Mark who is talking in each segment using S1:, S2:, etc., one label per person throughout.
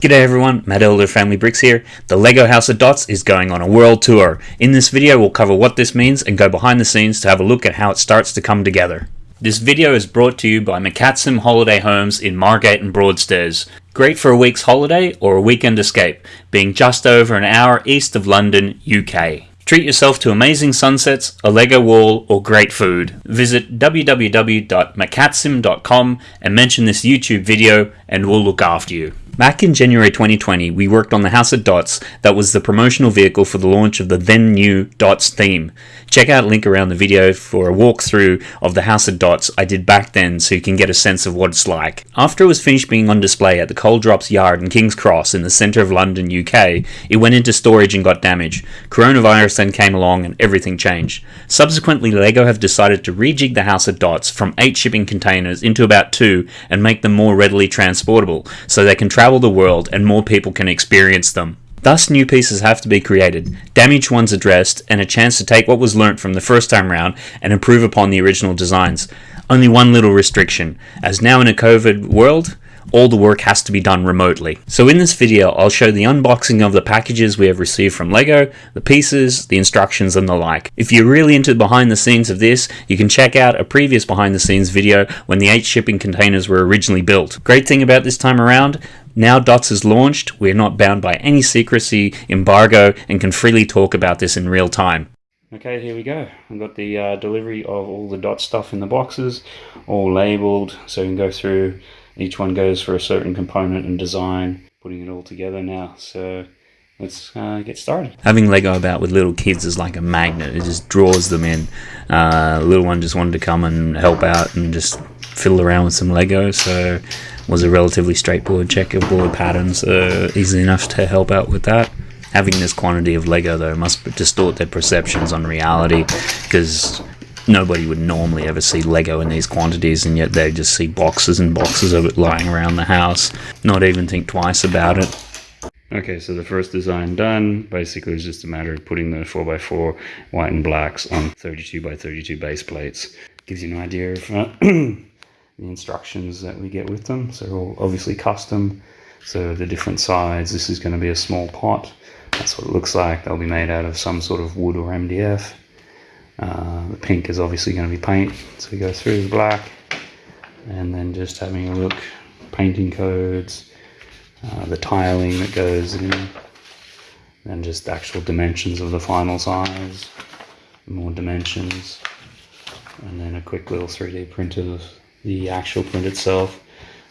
S1: G'day everyone, Matt Elder Family Bricks here. The LEGO House of Dots is going on a world tour. In this video we'll cover what this means and go behind the scenes to have a look at how it starts to come together. This video is brought to you by McCatsim Holiday Homes in Margate and Broadstairs. Great for a week's holiday or a weekend escape, being just over an hour east of London, UK. Treat yourself to amazing sunsets, a Lego wall, or great food. Visit www.macatsim.com and mention this YouTube video and we'll look after you. Back in January 2020, we worked on the House of Dots that was the promotional vehicle for the launch of the then new Dots theme. Check out a link around the video for a walkthrough of the House of Dots I did back then so you can get a sense of what it's like. After it was finished being on display at the Coal Drops Yard in King's Cross in the centre of London, UK, it went into storage and got damaged. Coronavirus then came along and everything changed. Subsequently, LEGO have decided to rejig the House of Dots from 8 shipping containers into about 2 and make them more readily transportable so they can travel the world and more people can experience them. Thus, new pieces have to be created, damaged ones addressed, and a chance to take what was learnt from the first time round and improve upon the original designs. Only one little restriction, as now in a COVID world, all the work has to be done remotely. So in this video, I'll show the unboxing of the packages we have received from LEGO, the pieces, the instructions and the like. If you're really into the behind the scenes of this, you can check out a previous behind the scenes video when the 8 shipping containers were originally built. Great thing about this time around, now DOTS is launched, we're not bound by any secrecy, embargo, and can freely talk about this in real time. Okay, here we go. I've got the uh, delivery of all the DOT stuff in the boxes, all labeled, so you can go through each one goes for a certain component and design, putting it all together now. So let's uh, get started. Having Lego about with little kids is like a magnet. It just draws them in. Uh, little one just wanted to come and help out and just fiddle around with some Lego. So was a relatively straightforward checkerboard pattern, so easy enough to help out with that. Having this quantity of Lego though must distort their perceptions on reality because nobody would normally ever see Lego in these quantities, and yet they just see boxes and boxes of it lying around the house, not even think twice about it. Okay, so the first design done. Basically, it's just a matter of putting the 4x4 white and blacks on 32 by 32 base plates. Gives you an idea of uh, the instructions that we get with them. So all obviously custom. So the different sides. This is going to be a small pot. That's what it looks like. They'll be made out of some sort of wood or MDF. Uh, the pink is obviously going to be paint, so we go through the black and then just having a look, painting codes, uh, the tiling that goes in, and just actual dimensions of the final size, more dimensions, and then a quick little 3D print of the actual print itself.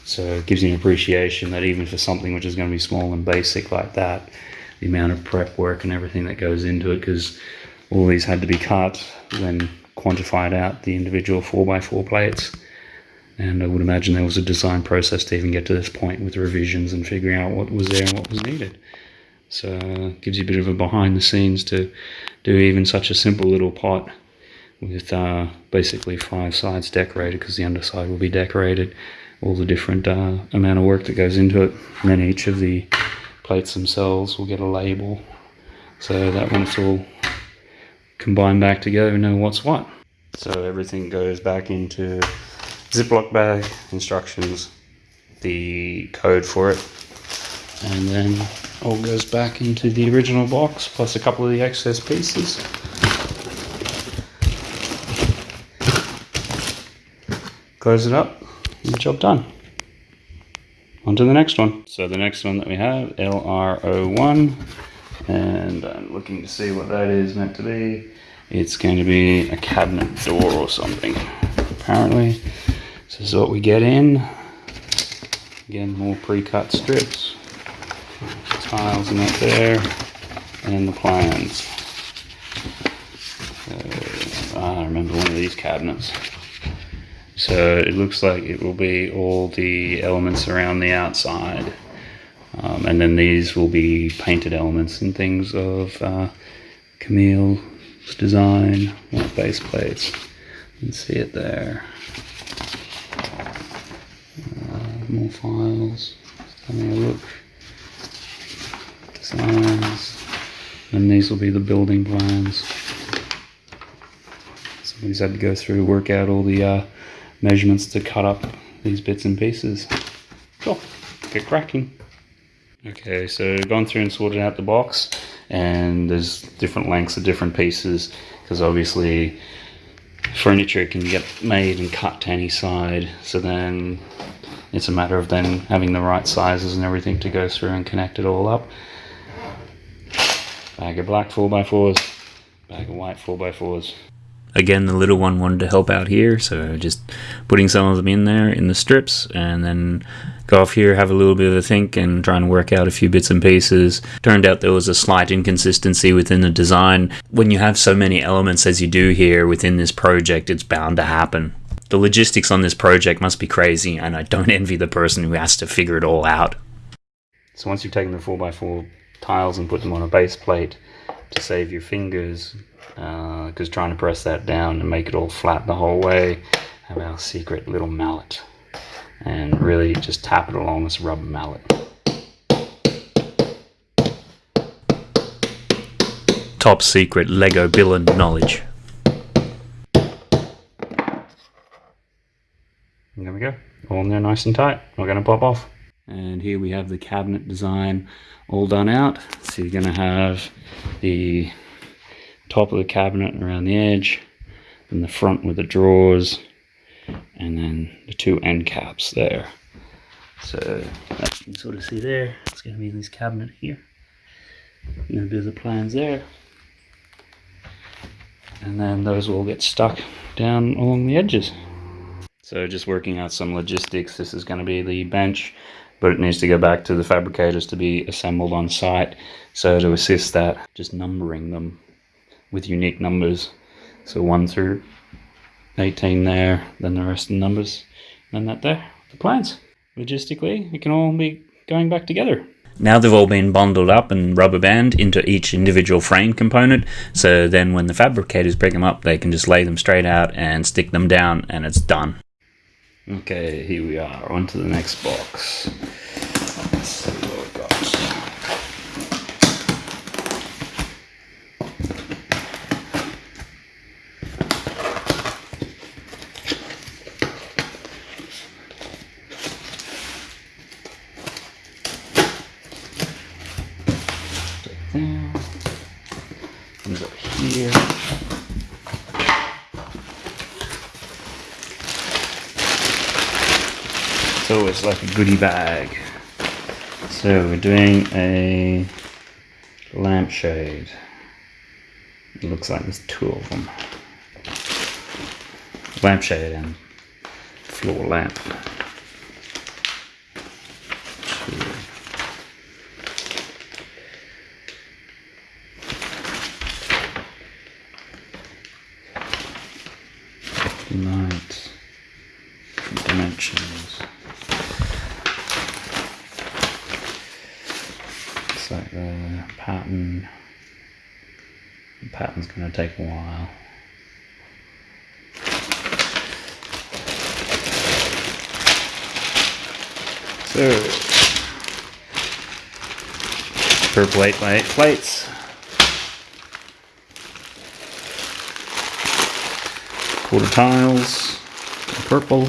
S1: So it gives you an appreciation that even for something which is going to be small and basic like that, the amount of prep work and everything that goes into it, because all these had to be cut, then quantified out the individual 4x4 plates. And I would imagine there was a design process to even get to this point with revisions and figuring out what was there and what was needed. So it gives you a bit of a behind the scenes to do even such a simple little pot with uh, basically five sides decorated because the underside will be decorated. All the different uh, amount of work that goes into it. And then each of the plates themselves will get a label. So that once all combine back together and know what's what. So everything goes back into Ziploc bag, instructions, the code for it, and then all goes back into the original box plus a couple of the excess pieces. Close it up, and job done. On to the next one. So the next one that we have, LR01, and I'm looking to see what that is meant to be. It's going to be a cabinet door or something, apparently. This is what we get in. Again, more pre-cut strips. Tiles in that there, and the plans. Uh, I remember one of these cabinets. So it looks like it will be all the elements around the outside. Um, and then these will be painted elements and things of uh, Camille design, more base plates. You can see it there. Uh, more files. Having a look. Designs. And these will be the building plans. Somebody's had to go through, work out all the uh, measurements to cut up these bits and pieces. Cool. Get cracking. Okay, so gone through and sorted out the box, and there's different lengths of different pieces because obviously furniture can get made and cut to any side. So then it's a matter of then having the right sizes and everything to go through and connect it all up. Bag of black 4x4s, bag of white 4x4s. Again, the little one wanted to help out here, so just putting some of them in there in the strips, and then go off here, have a little bit of a think, and try and work out a few bits and pieces. Turned out there was a slight inconsistency within the design. When you have so many elements as you do here within this project, it's bound to happen. The logistics on this project must be crazy, and I don't envy the person who has to figure it all out. So once you've taken the 4x4 tiles and put them on a base plate to save your fingers, because uh, trying to press that down and make it all flat the whole way, have our secret little mallet and really just tap it along this rubber mallet. Top secret Lego Billon knowledge. And there we go, all in there nice and tight. Not going to pop off. And here we have the cabinet design all done out. So you're going to have the top of the cabinet around the edge, and the front with the drawers, and then the two end caps there. So you can sort of see there, it's going to be this cabinet here. And bit of the plans there. And then those will get stuck down along the edges. So just working out some logistics, this is going to be the bench, but it needs to go back to the fabricators to be assembled on site. So to assist that, just numbering them with unique numbers. So 1 through 18 there, then the rest of the numbers, and that there, the plans. Logistically, it can all be going back together. Now they've all been bundled up and rubber band into each individual frame component, so then when the fabricators break them up, they can just lay them straight out and stick them down, and it's done. Okay, here we are, on to the next box. there. Comes up here. It's like a goodie bag. So we're doing a lampshade. It looks like there's two of them. Lampshade and floor lamp. light dimensions. Like the pattern. The pattern's going to take a while. So, per plate by eight plates. quarter tiles, purple,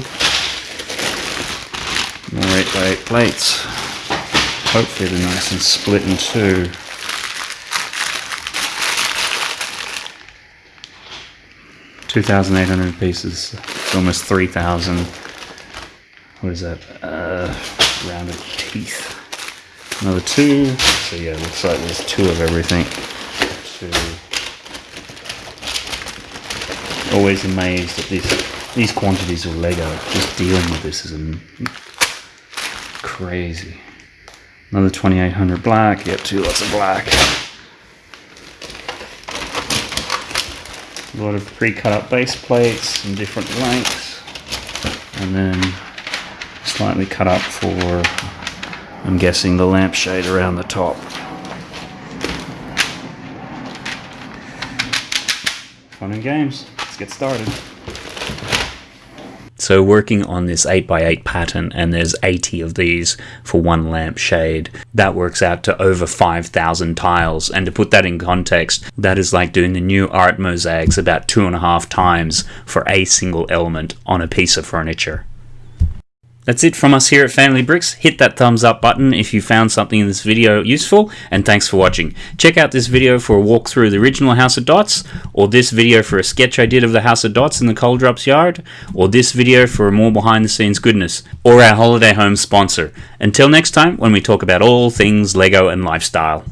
S1: more 8 by 8 plates. Hopefully they're nice and split in two. Two thousand eight hundred pieces. It's almost three thousand. What is that? Uh, rounded teeth. Another two. So yeah, looks like there's two of everything. Two always amazed at this these quantities of Lego. Just dealing with this is crazy. Another 2800 black, you two lots of black. A lot of pre-cut up base plates in different lengths. And then slightly cut up for, I'm guessing, the lampshade around the top. Fun and games Let's get started. So working on this 8x8 pattern, and there's 80 of these for one lampshade, that works out to over 5,000 tiles. And to put that in context, that is like doing the new art mosaics about two and a half times for a single element on a piece of furniture. That's it from us here at Family Bricks. Hit that thumbs up button if you found something in this video useful, and thanks for watching. Check out this video for a walk through the original House of Dots, or this video for a sketch I did of the House of Dots in the Coal Drops yard, or this video for more behind the scenes goodness, or our holiday home sponsor. Until next time, when we talk about all things LEGO and lifestyle.